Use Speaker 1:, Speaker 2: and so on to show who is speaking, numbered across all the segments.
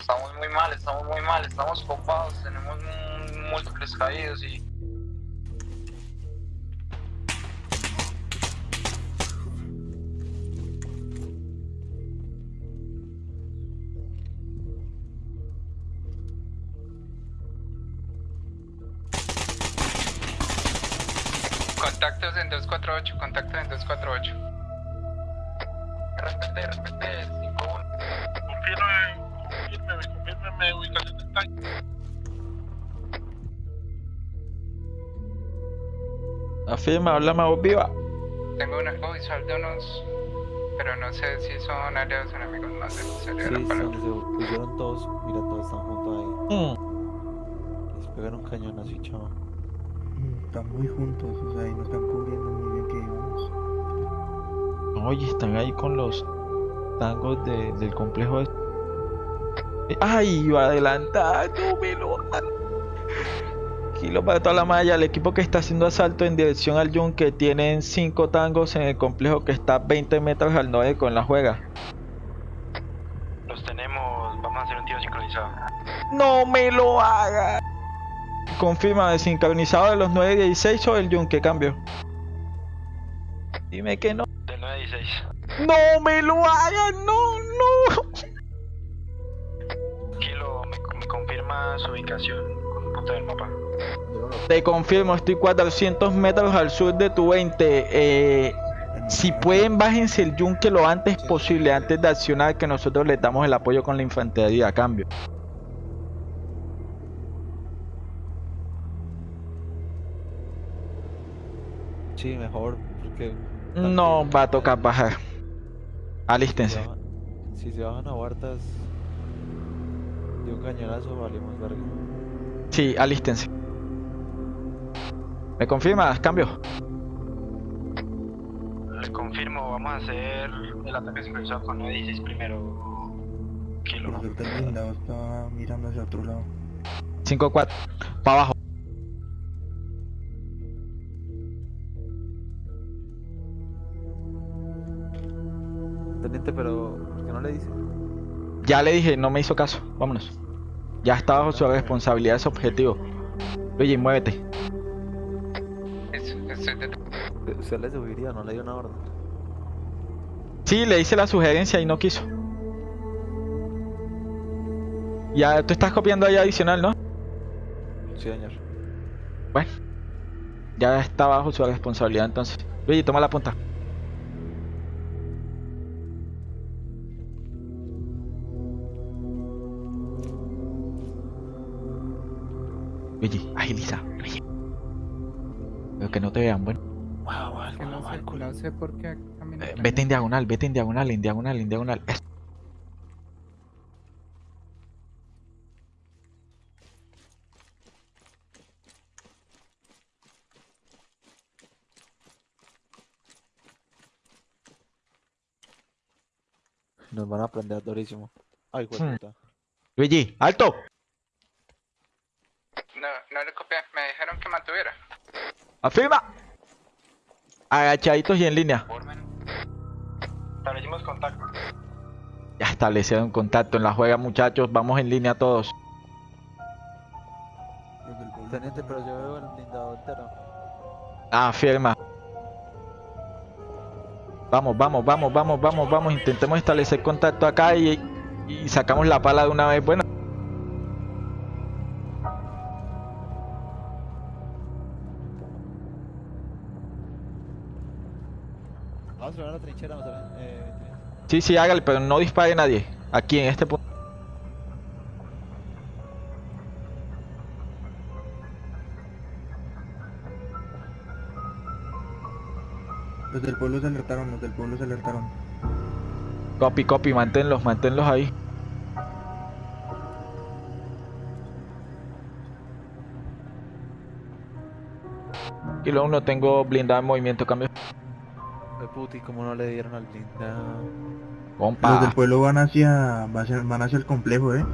Speaker 1: Estamos muy mal, estamos muy mal, estamos copados, tenemos múltiples caídos y...
Speaker 2: Afirma, habla más viva.
Speaker 3: Tengo de unos... Pero no sé si son aliados o enemigos más de
Speaker 4: Sí,
Speaker 3: sería la palabra.
Speaker 4: se pusieron todos, mira, todos están juntos ahí.
Speaker 2: Mm.
Speaker 4: Les pegan un cañón así, chavo.
Speaker 5: Mm, Están muy juntos, o sea, y nos están cubriendo muy bien que digamos.
Speaker 2: Oye, están ahí con los tangos de- del complejo. este. ¡Ay! Iba adelantando, me lo Kilo para toda la malla. El equipo que está haciendo asalto en dirección al yunque tienen 5 tangos en el complejo que está 20 metros al norte con la juega.
Speaker 6: Los tenemos, vamos a hacer un tiro sincronizado.
Speaker 2: ¡No me lo haga! Confirma desincronizado de los 916 o el yunque cambio. Dime que no.
Speaker 6: Del 916.
Speaker 2: ¡No me lo hagan! ¡No, no!
Speaker 6: Kilo, me, me confirma su ubicación con un punto del mapa.
Speaker 2: Te confirmo, estoy 400 metros al sur de tu 20. Eh, si pueden, bájense el yunque lo antes posible, antes de accionar, que nosotros les damos el apoyo con la infantería a cambio.
Speaker 4: Sí, mejor, porque...
Speaker 2: No va a tocar bajar. Alístense.
Speaker 4: si se bajan a Huartas de un cañonazo, valimos verga.
Speaker 2: Sí, alístense. ¿Me confirmas? Cambio.
Speaker 6: Le confirmo, vamos a hacer el ataque sincronizado con 916 primero. Kilo.
Speaker 5: Por suerte el blindado está mirando hacia otro lado.
Speaker 2: 5-4. Para abajo.
Speaker 4: Teniente, pero ¿por qué no le dice?
Speaker 2: Ya le dije, no me hizo caso. Vámonos. Ya está bajo su responsabilidad ese objetivo. Oye, muévete.
Speaker 4: Usted le subiría, no le dio una orden.
Speaker 2: Sí, le hice la sugerencia y no quiso. Ya, tú estás copiando ahí adicional, ¿no?
Speaker 4: Sí, señor.
Speaker 2: Bueno. Ya está bajo su responsabilidad entonces. Luigi, toma la punta. Agiliza. Luigi. Pero que no te vean, bueno.
Speaker 3: que no sé, no sé por qué
Speaker 2: Eh, vete en diagonal, vete en diagonal, en diagonal, en diagonal. Eso.
Speaker 4: Nos van a aprender durísimo. Ay,
Speaker 2: Hmm.
Speaker 4: puta.
Speaker 2: Luigi, alto.
Speaker 3: No, no le copié, me dijeron que mantuviera.
Speaker 2: Afirma. Agachaditos y en línea.
Speaker 6: Establecimos contacto.
Speaker 2: Ya establecieron contacto en la juega, muchachos. Vamos en línea todos.
Speaker 4: Teniente, pero yo veo el blindado entero.
Speaker 2: Afirma. Vamos, vamos, vamos, vamos, vamos, vamos. Intentemos establecer contacto acá y, y sacamos la pala de una vez. Bueno.
Speaker 4: Trinchera, ver. Eh.
Speaker 2: Sí, sí, hágale, pero no dispare nadie. Aquí en este punto.
Speaker 5: Los del pueblo se alertaron, los del pueblo se alertaron.
Speaker 2: Copy, copy, manténlos, manténlos ahí. Kilo 1, tengo blindado en movimiento, cambio.
Speaker 4: Ay, puti, como no le dieron al blindado.
Speaker 5: Los del
Speaker 2: Compa.
Speaker 5: pueblo van hacia, van hacia, van hacia el complejo, eh.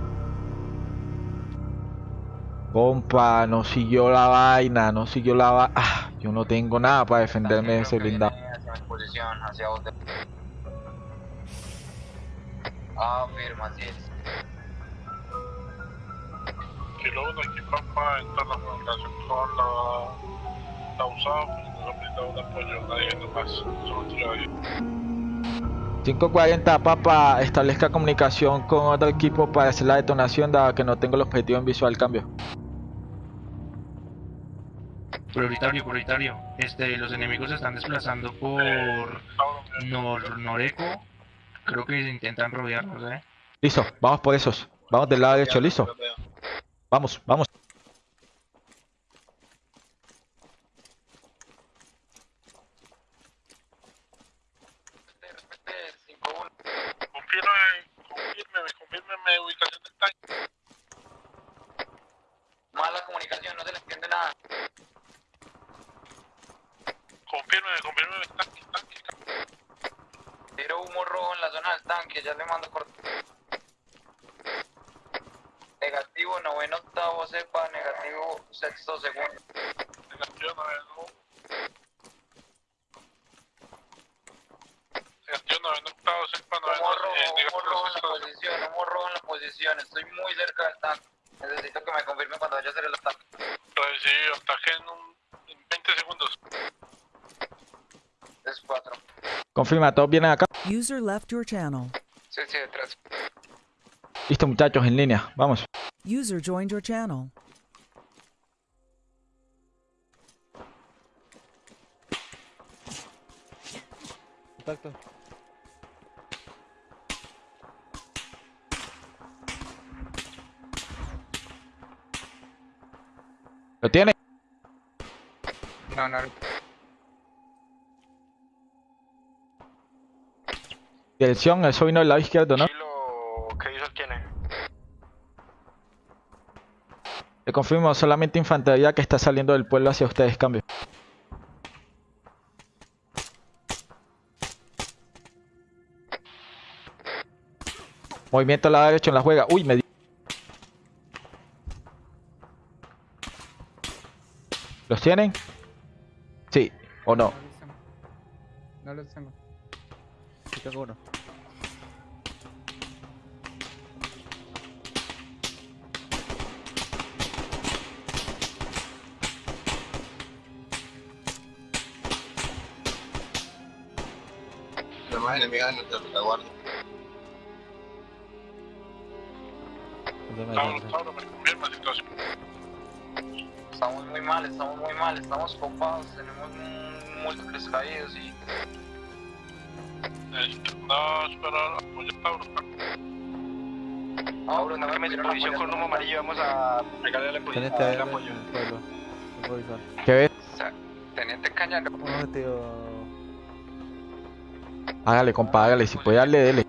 Speaker 2: Compa, no siguió la vaina, no siguió la vaina. Ah, yo no tengo nada para defenderme de ese blindado.
Speaker 1: Hacia mi posición, hacia donde... Ah, firma, sí.
Speaker 7: Kilo 1, aquí Pampa, entra en la comunicación con la, la USAF, nos han brindado un apoyo, nadie nomás, solo tiro ahí.
Speaker 2: 540 Papa, establezca comunicación con otro equipo para hacer la detonación dado que no tengo el objetivo en visual cambio.
Speaker 8: Prioritario, prioritario. Este, los enemigos se están desplazando por Nor Noreco. Creo que intentan rodearnos, eh.
Speaker 2: Listo, vamos por esos. Vamos del lado derecho, listo. Vamos, vamos.
Speaker 7: Confirme, confírmeme, confírmeme ubicación del tanque.
Speaker 1: Mala comunicación, no se le entiende nada.
Speaker 7: Confírmeme, confírmeme el tanque, tanque, tanque.
Speaker 1: Tiro humo rojo en la zona del tanque, ya le mando corto. Negativo, noveno, octavo, cepa, negativo, sexto, segundo.
Speaker 7: Negativo, noveno. Negativo, noveno, octavo, sexta, noveno.
Speaker 1: Humo
Speaker 7: eh,
Speaker 1: rojo, rojo en la posición, humo rojo en la posición. Estoy muy cerca del tanque. Necesito que me confirme cuando vaya a hacer el ataque.
Speaker 7: Recibido, ataque en, un, en 20 segundos.
Speaker 1: Es 4.
Speaker 2: Confirma, todos vienen acá.
Speaker 9: User left your channel.
Speaker 3: Sí, sí, detrás.
Speaker 2: Listo muchachos, en línea. Vamos.
Speaker 9: User joined your channel.
Speaker 4: Contacto.
Speaker 2: ¿Lo tiene?
Speaker 3: No, no.
Speaker 2: Dirección, eso vino del lado izquierdo, ¿no?
Speaker 6: Kilo, ¿qué visual tiene?
Speaker 2: Le confirmo, solamente infantería que está saliendo del pueblo hacia ustedes, cambio. Movimiento al lado derecho en la juega. Uy, me di- ¿Los tienen? O no.
Speaker 3: No los tengo.
Speaker 4: Sí, tengo uno.
Speaker 7: En nuestra retaguardia.
Speaker 4: Me
Speaker 7: confirma situación.
Speaker 1: Estamos muy mal, estamos muy mal, estamos copados, tenemos múltiples caídos y
Speaker 7: Necesitamos esperar apoyo Tauro.
Speaker 6: Tauro, no me posición con humo amarillo, vamos a pegarle
Speaker 4: Teniente en
Speaker 6: apoyo.
Speaker 4: el pueblo. Tengo visual.
Speaker 2: ¿Qué ves?
Speaker 3: Teniente Cañano.
Speaker 2: Hágale, compa, hágale. Si puede darle, dele.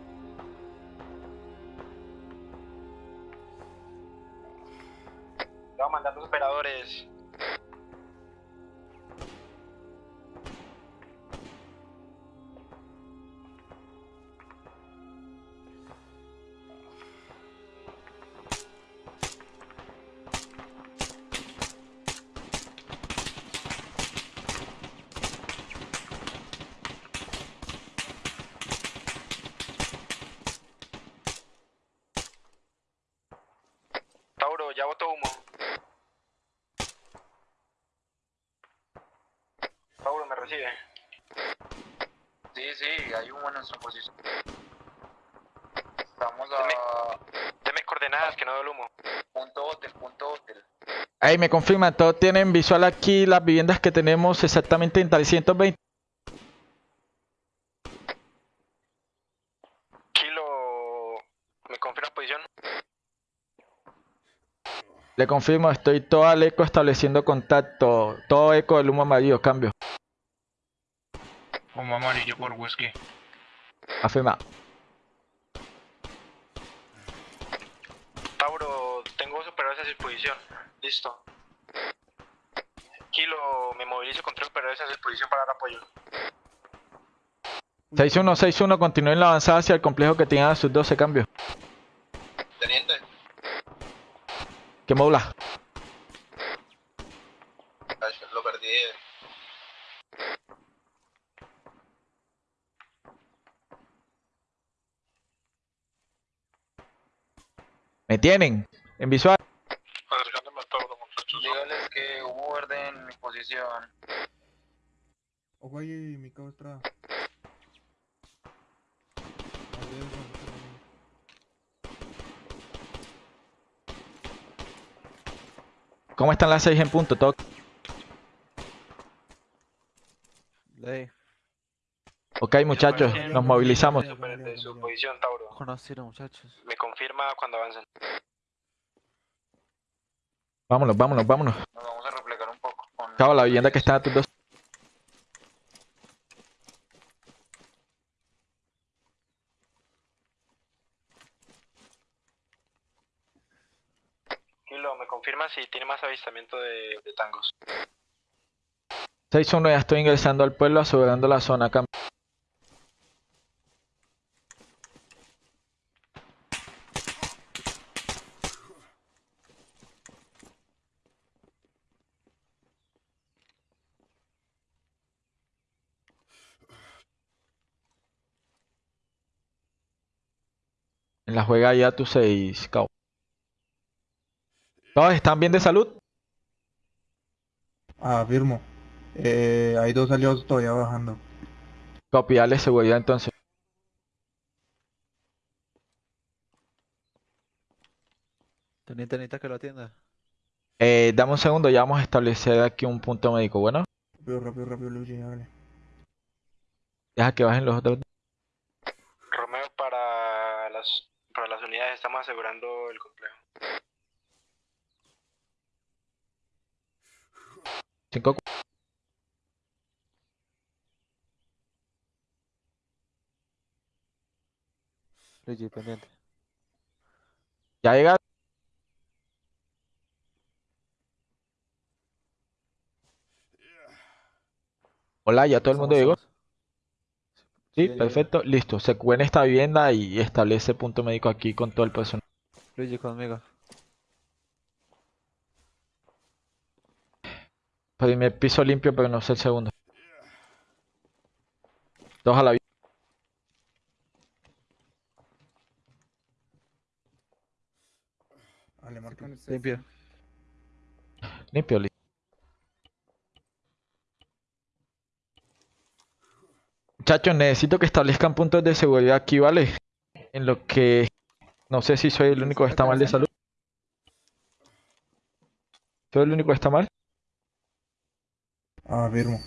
Speaker 1: Nuestra posición. Estamos a
Speaker 6: Deme coordenadas, que no veo el humo.
Speaker 1: punto hotel, punto hotel.
Speaker 2: Ahí me confirman, todos tienen visual aquí las viviendas que tenemos exactamente en 320.
Speaker 6: Kilo, ¿me confirma posición?
Speaker 2: Le confirmo, estoy todo al eco estableciendo contacto. Todo eco del humo amarillo, cambio.
Speaker 8: Como amarillo por whisky.
Speaker 2: Afirma.
Speaker 6: Tauro, tengo operadores a disposición. Listo. Kilo, me movilizo con tres operadores a disposición para dar apoyo.
Speaker 2: 61, 61, continúen la avanzada hacia el complejo que tengan a sus 12 cambios.
Speaker 7: Teniente.
Speaker 2: ¿Qué modula?
Speaker 7: Lo perdí.
Speaker 2: ¿Me tienen? En visual.
Speaker 7: Acercando
Speaker 1: que hubo verde en mi posición.
Speaker 5: Ahí, mi cabo niña.
Speaker 2: ¿Cómo están las 6 en punto? Todo
Speaker 4: Ley.
Speaker 2: ok, muchachos, nos movilizamos.
Speaker 6: Su posición, Tauro.
Speaker 4: Conocido, muchachos.
Speaker 6: Me cuando avancen.
Speaker 2: Vámonos, vámonos, vámonos.
Speaker 1: Nos vamos a replegar un poco. Con
Speaker 2: Cabo, la vivienda que está a tus dos.
Speaker 6: Kilo, me confirma si tiene más avistamiento de, de tangos.
Speaker 2: 6-1, ya estoy ingresando al pueblo, asegurando la zona. Cam- la juega ya tu 6, Cabo. ¿Todos están bien de salud?
Speaker 5: Afirmo. Eh, hay dos aliados todavía bajando.
Speaker 2: Copy, dale seguridad entonces.
Speaker 4: Teniente, necesita que lo atienda.
Speaker 2: Eh, dame un segundo, ya vamos a establecer aquí un punto médico. Bueno,
Speaker 5: Rápido, rápido, rápido, Luigi, hágale.
Speaker 2: deja que bajen los otros.
Speaker 6: Romeo, para las, para las unidades estamos asegurando el complejo.
Speaker 2: 5
Speaker 4: Luigi, pendiente.
Speaker 2: Ya llega. Hola, ya todo el mundo llegó. Sí, perfecto. Listo. Se cubre en esta vivienda y establece punto médico aquí con todo el personal.
Speaker 4: Luigi, conmigo.
Speaker 2: Primer piso limpio, pero no sé el segundo. Dos a la vi-
Speaker 5: Dale, Martín.
Speaker 4: Limpio.
Speaker 2: limpio. Muchachos, necesito que establezcan puntos de seguridad aquí, ¿vale? En lo que... No sé si soy el único que está mal de salud. ¿Soy el único que está mal?
Speaker 5: Afirmo.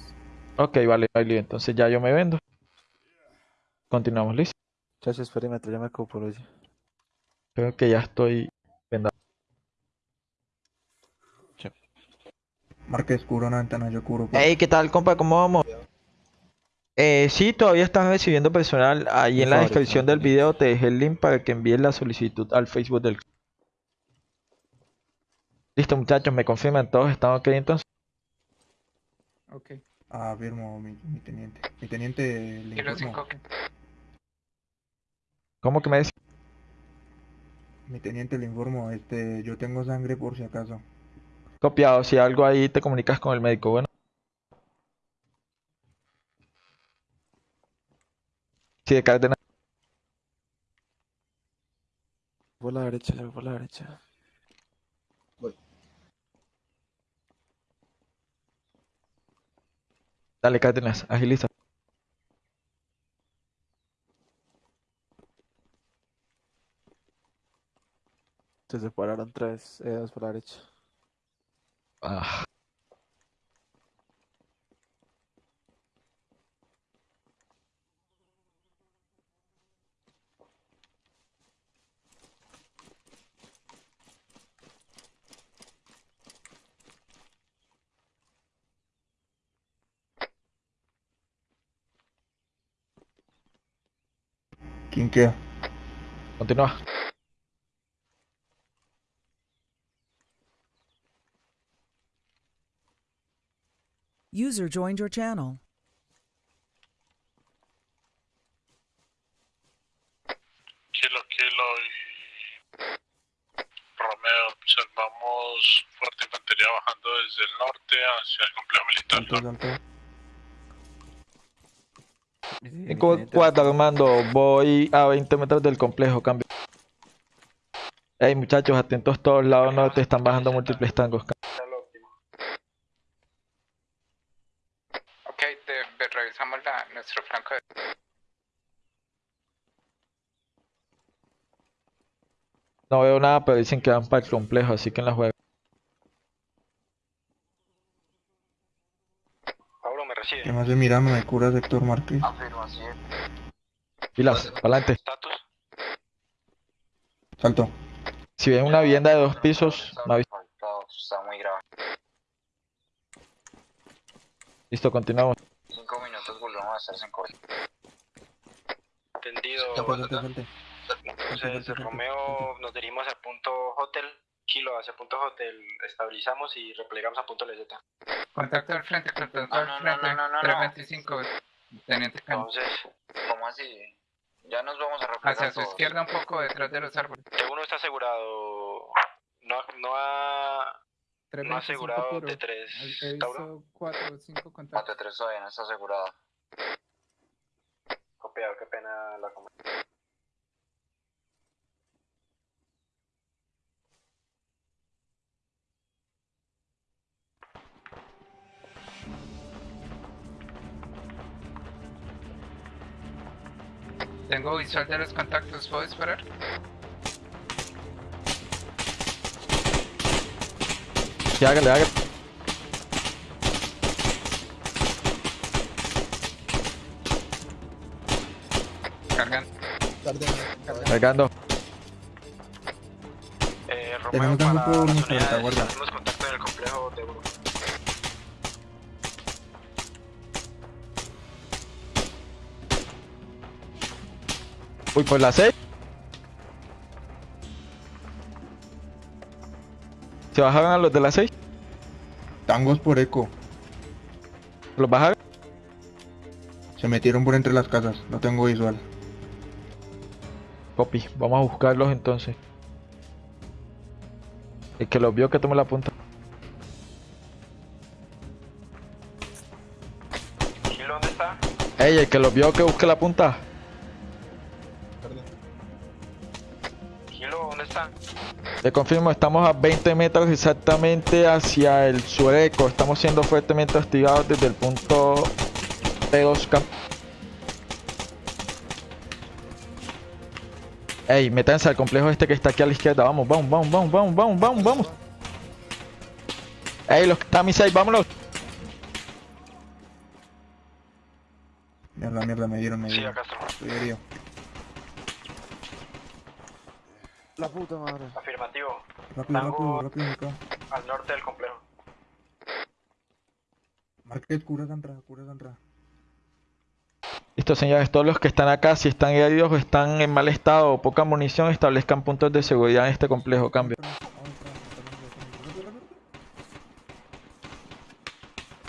Speaker 2: Ok, vale, vale. Entonces ya yo me vendo. Continuamos, listo.
Speaker 4: Muchachos, perímetro, ya me ocupo, Luigi.
Speaker 2: Creo que ya estoy vendado.
Speaker 5: Marque descubro una ventana, yo cubro.
Speaker 2: Hey, ¿qué tal, compa? ¿Cómo vamos? Eh, sí, todavía estás recibiendo personal. Ahí en la descripción del video te dejé el link para que envíes la solicitud al Facebook del... Listo, muchachos, me confirman todos, ¿están ok entonces?
Speaker 3: Ok.
Speaker 5: Afirmo, mi, mi teniente. Mi teniente le.
Speaker 3: 5.
Speaker 2: ¿Cómo que me decís?
Speaker 5: Mi teniente le informo, este, yo tengo sangre por si acaso.
Speaker 2: Copiado, si algo ahí te comunicas con el médico, bueno. Sí, de Cárdenas.
Speaker 4: Por la derecha, voy por la derecha.
Speaker 2: Dale, Cárdenas, agiliza.
Speaker 4: Se separaron tres, eh, dos por la derecha.
Speaker 2: Ah.
Speaker 5: ¿Quién queda?
Speaker 2: Continúa.
Speaker 9: User joined your channel.
Speaker 7: Kilo, kilo y Romeo, observamos fuerte infantería bajando desde el norte hacia el complejo militar.
Speaker 2: Cuatro, Armando, voy a 20 metros del complejo, cambio. Ey, muchachos, atentos todos lados norte, están bajando múltiples tangos.
Speaker 6: Ok, revisamos
Speaker 3: nuestro flanco. De...
Speaker 2: No veo nada, pero dicen que van para el complejo, así que en la juega.
Speaker 6: Pablo, ¿me recibe?
Speaker 5: ¿Qué más de mirando? Me cura sector Márquez.
Speaker 1: Afirmación.
Speaker 2: Pilas, pa'lante.
Speaker 6: ¿Status?
Speaker 5: Salto.
Speaker 2: Si ven una vivienda de dos pisos, me.
Speaker 1: Afectado, Está muy grave.
Speaker 2: Listo, continuamos.
Speaker 1: Cinco minutos volvemos a estar sin COVID.
Speaker 6: Entendido. Entonces, Romeo, nos dirigimos al punto hotel. Kilo hacia punto hotel. Estabilizamos y replegamos a punto LZ.
Speaker 3: Contacto al frente, contacto
Speaker 1: No,
Speaker 3: al
Speaker 1: no, no,
Speaker 3: frente.
Speaker 1: no, no, no, no.
Speaker 3: 325, teniente Caño.
Speaker 6: Entonces,
Speaker 1: ¿Cómo así? Ya nos vamos a replegar
Speaker 3: Hacia su
Speaker 1: todos.
Speaker 3: izquierda un poco detrás de los árboles.
Speaker 6: T1 está asegurado. No, no ha, no asegurado T3. Tauro.
Speaker 3: 4 o 5
Speaker 1: Mate 3 todavía no está asegurada.
Speaker 6: Copiado, qué pena la com-
Speaker 3: Tengo visual de los contactos, ¿puedo esperar?
Speaker 2: Sí, hágale, hágale.
Speaker 3: Cargan.
Speaker 2: Cargando.
Speaker 6: Eh, Romeo
Speaker 5: Tenemos un
Speaker 6: para
Speaker 5: nuestra retaguardia.
Speaker 2: Uy, por la 6. ¿Se bajaron a los de la 6?
Speaker 5: Tangos por eco.
Speaker 2: ¿Los bajaron?
Speaker 5: Se metieron por entre las casas. No tengo visual.
Speaker 2: Copy. Vamos a buscarlos entonces. El que los vio que tome la punta.
Speaker 6: Kilo, ¿dónde está?
Speaker 2: Ey, el que los vio que busque la punta. Le confirmo, estamos a 20 metros exactamente hacia el sureco. Estamos siendo fuertemente hostigados desde el punto P2 camp. Ey, métanse al complejo este que está aquí a la izquierda. Vamos, vamos, vamos, vamos, vamos, vamos, vamos, vamos. Ey, los que están a mi side, vámonos.
Speaker 5: Mierda, mierda, me dieron, me
Speaker 6: Sí,
Speaker 5: dieron.
Speaker 6: acá está.
Speaker 5: Estoy herido.
Speaker 4: La puta madre.
Speaker 6: Afirmativo.
Speaker 5: Rápido,
Speaker 6: Tango.
Speaker 5: rápido, rápido, acá.
Speaker 6: Al norte del complejo.
Speaker 5: Márquez, cura esa entrada, cura esa entrada.
Speaker 2: Listo, señores, todos los que están acá, si están heridos o están en mal estado o poca munición, establezcan puntos de seguridad en este complejo. Cambio.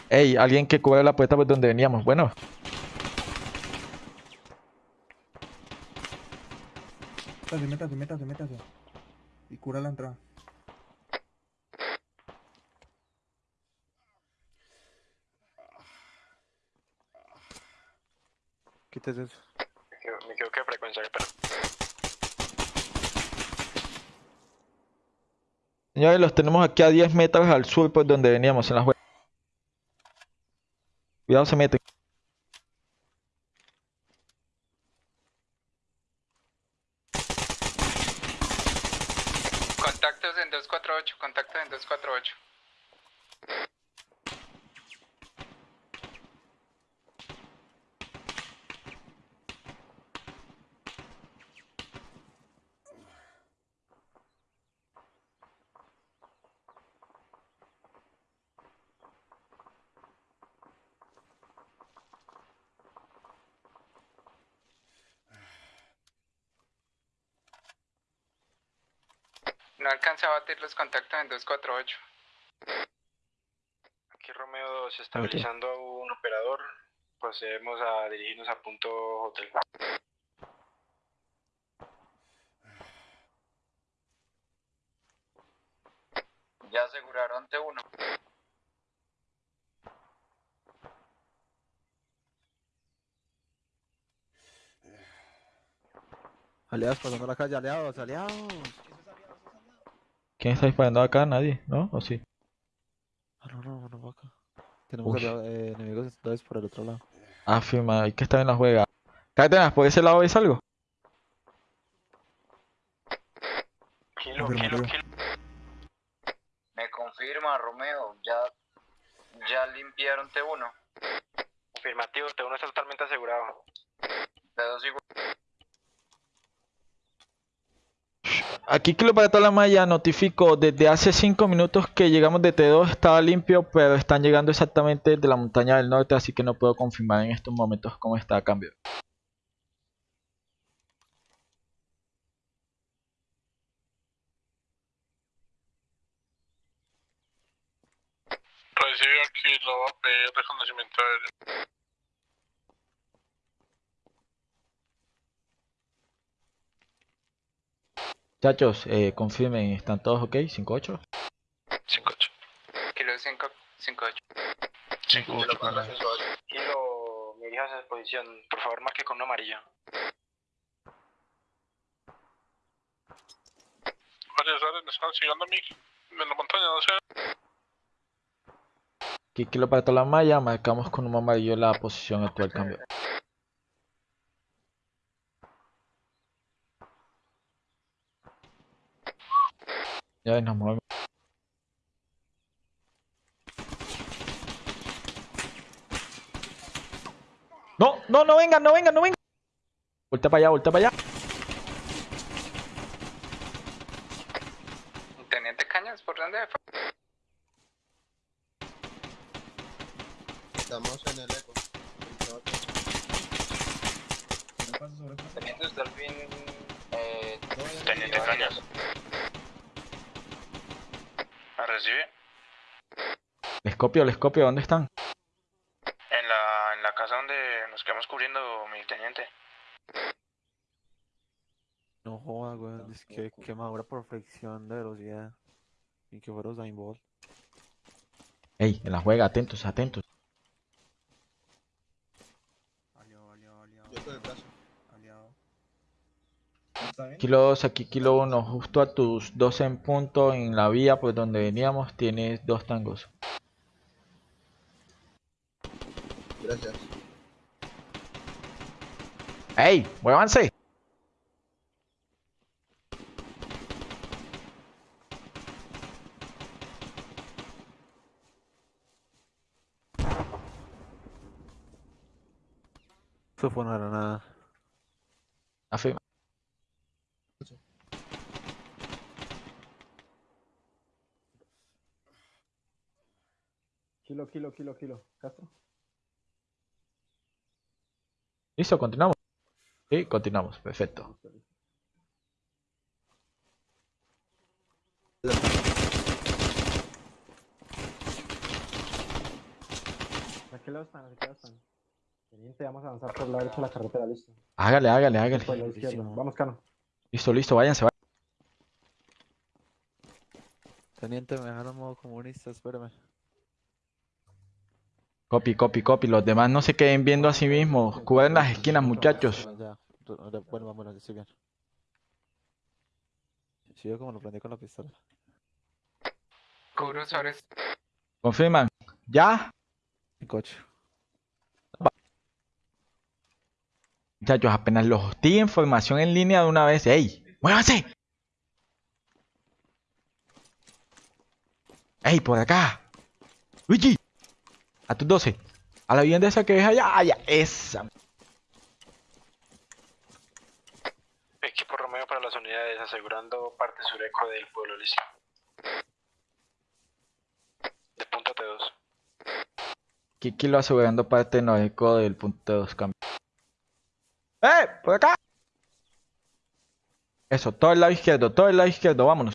Speaker 2: Ey, alguien que cubra la puerta por donde veníamos. Bueno,
Speaker 5: Métase, métase, métase, métase. Y cura la entrada.
Speaker 4: Quítese eso.
Speaker 6: Me equivo- Me equivoqué de frecuencia, pero.
Speaker 2: señores, los tenemos aquí a 10 metros al sur por donde veníamos en la juega. Cuidado, se meten.
Speaker 3: Contactos en 248, contactos en 248. No alcanza a batir los contactos en 248.
Speaker 6: Aquí Romeo 2 estabilizando a un operador. Procedemos a dirigirnos a punto hotel.
Speaker 1: Ya aseguraron T1.
Speaker 4: Aliados pasando la calle, aliados, aliados.
Speaker 2: ¿Quién está disparando acá? Nadie, ¿no? ¿O sí?
Speaker 4: Ah, no, no, no va acá. Tenemos aliados, eh, enemigos entonces por el otro lado.
Speaker 2: Afirma, hay que estar en la juega. Cárdenas, ¿por ese lado ves algo?
Speaker 6: Kilo, kilo, kilo.
Speaker 1: Me confirma, Romeo, ya, ya limpiaron T1.
Speaker 6: Afirmativo, T1 está totalmente asegurado.
Speaker 1: T2 igual.
Speaker 2: Aquí Kilo para toda la notifico desde hace 5 minutos que llegamos de T2, estaba limpio, pero están llegando exactamente de la montaña del norte, así que no puedo confirmar en estos momentos cómo está a cambio.
Speaker 7: Aquí, lo va a pedir reconocimiento aéreo.
Speaker 2: Muchachos, eh, confirmen, ¿están todos ok? ¿5-8?
Speaker 6: 5-8.
Speaker 3: Kilo 5, 5, 8.
Speaker 8: 5 8 para
Speaker 6: Kilo, me dirijas a esa posición. Por favor, marque con un amarillo.
Speaker 7: Varias áreas me están siguiendo a mí. En la montaña, no sé.
Speaker 2: Aquí Kilo para toda la malla, marcamos con un amarillo la posición actual cambio. Ya nos movemos. No, no, no vengan, no vengan, no vengan. Volta para allá, volta para allá.
Speaker 3: Teniente Cañas, ¿por dónde?
Speaker 10: Estamos en el eco.
Speaker 1: Teniente usted al fin. Eh,
Speaker 6: Teniente Cañas. ¿Me recibe?
Speaker 2: Les copio, les copio, ¿dónde están?
Speaker 6: En la, en la casa donde nos quedamos cubriendo, mi teniente.
Speaker 4: No joda, weón. Es que quemadura por fricción de velocidad. Y que fuera Usain Bolt.
Speaker 2: Ey, en la juega, atentos, atentos. Kilo 2, aquí Kilo 1, justo a tus 12 en punto en la vía por donde veníamos tienes dos tangos.
Speaker 10: Gracias.
Speaker 2: ¡Ey! ¡Muévanse!
Speaker 4: Eso fue una granada.
Speaker 2: Afirma.
Speaker 5: Kilo, kilo, kilo, kilo. Castro.
Speaker 2: ¿Listo? ¿Continuamos? Sí, continuamos. Perfecto.
Speaker 5: ¿A qué lado están? ¿A qué lado están? Teniente, vamos a avanzar por la derecha de la carretera, listo.
Speaker 2: Hágale, hágale, hágale.
Speaker 5: Por la izquierda.
Speaker 4: Buenísimo.
Speaker 5: Vamos, Cano.
Speaker 2: Listo, listo, váyanse. váyanse.
Speaker 4: Teniente, me dejaron modo comunista, espérame.
Speaker 2: Copy, copy, copy. Los demás no se queden viendo a sí mismos. Cubren las esquinas, muchachos.
Speaker 4: Bueno, vámonos, ya estoy bien. Sí, yo como lo prendí con la pistola.
Speaker 3: Cubro sobre
Speaker 2: Confirman. ¿Ya?
Speaker 4: En coche.
Speaker 2: Muchachos, apenas los hostigue información en línea de una vez. ¡Ey! ¡Muévanse! ¡Ey, por acá! ¡Luigi! A tus 12. A la vivienda esa que ves allá. ¡Allá! ¡Esa!
Speaker 6: Equipo Romeo para las unidades, asegurando parte sureco del pueblo listo. De punto T2.
Speaker 2: Kiki lo asegurando parte noreco del punto de dos cambios. ¡Eh! ¡Por acá! Eso, todo el lado izquierdo, todo el lado izquierdo, vámonos.